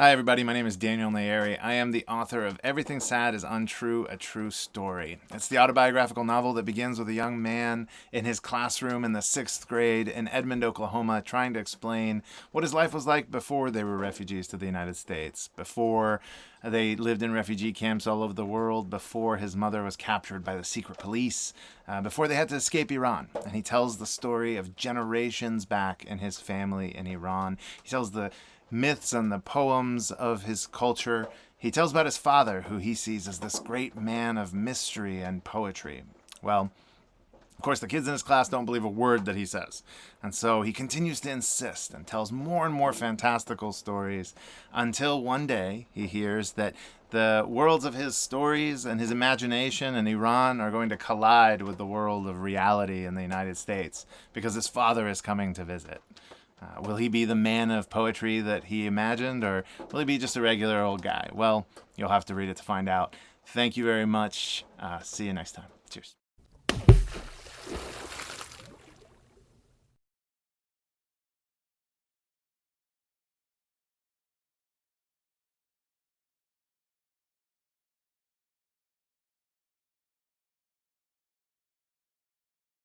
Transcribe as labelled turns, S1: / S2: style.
S1: Hi, everybody. My name is Daniel Nayeri. I am the author of Everything Sad is Untrue, A True Story. It's the autobiographical novel that begins with a young man in his classroom in the sixth grade in Edmond, Oklahoma, trying to explain what his life was like before they were refugees to the United States, before they lived in refugee camps all over the world, before his mother was captured by the secret police, uh, before they had to escape Iran. And he tells the story of generations back in his family in Iran. He tells the myths and the poems of his culture. He tells about his father, who he sees as this great man of mystery and poetry. Well, of course, the kids in his class don't believe a word that he says. And so he continues to insist and tells more and more fantastical stories until one day he hears that the worlds of his stories and his imagination in Iran are going to collide with the world of reality in the United States because his father is coming to visit. Uh, will he be the man of poetry that he imagined, or will he be just a regular old guy? Well, you'll have to read it to find out. Thank you very much. Uh, see you next time. Cheers.